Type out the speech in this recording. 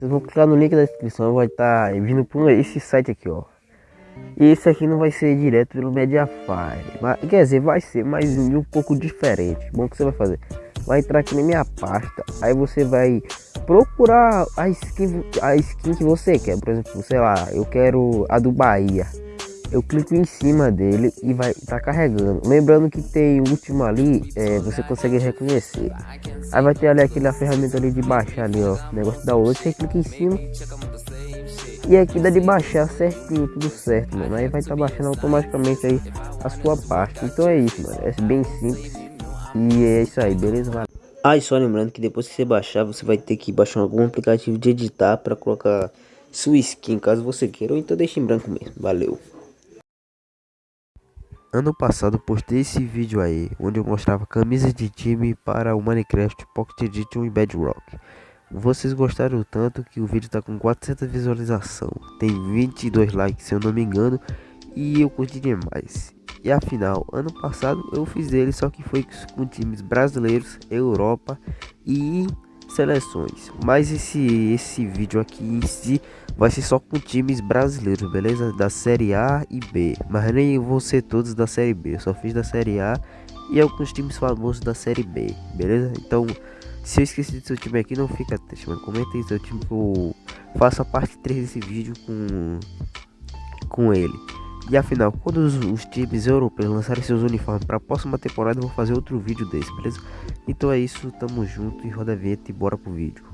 Vocês vão clicar no link da descrição, vai estar tá vindo por esse site aqui, ó. Esse aqui não vai ser direto pelo Mediafire, mas, quer dizer, vai ser, mas um pouco diferente. Bom, o que você vai fazer? Vai entrar aqui na minha pasta, aí você vai procurar a skin, a skin que você quer. Por exemplo, sei lá, eu quero a do Bahia eu clico em cima dele e vai tá carregando. Lembrando que tem o último ali, é, você consegue reconhecer. Aí vai ter ali aquela ferramenta ali de baixar ali, ó, negócio da outra, você clica em cima. E aqui dá de baixar certinho, tudo certo, mano. Aí vai estar tá baixando automaticamente aí a sua parte. Então é isso, mano. É bem simples. E é isso aí, beleza? Valeu. Ah, e só lembrando que depois que você baixar, você vai ter que baixar algum aplicativo de editar para colocar sua skin, caso você queira. Ou então deixe em branco mesmo. Valeu. Ano passado postei esse vídeo aí, onde eu mostrava camisas de time para o Minecraft Pocket Edition e Bedrock. Vocês gostaram tanto que o vídeo tá com 400 visualizações, tem 22 likes se eu não me engano, e eu curti demais. E afinal, ano passado eu fiz ele, só que foi com times brasileiros, Europa e seleções. Mas esse, esse vídeo aqui em si vai ser só com times brasileiros, beleza? Da Série A e B. Mas nem vão ser todos da Série B. Eu só fiz da Série A e alguns times famosos da Série B, beleza? Então, se eu esqueci do seu time aqui, não fica triste, mano. Comenta aí seu time que eu faço a parte 3 desse vídeo com, com ele. E afinal, quando os, os, times europeus lançarem seus uniformes para a próxima temporada, eu vou fazer outro vídeo desse, beleza? Então é isso, tamo junto e roda a vinheta e bora pro vídeo.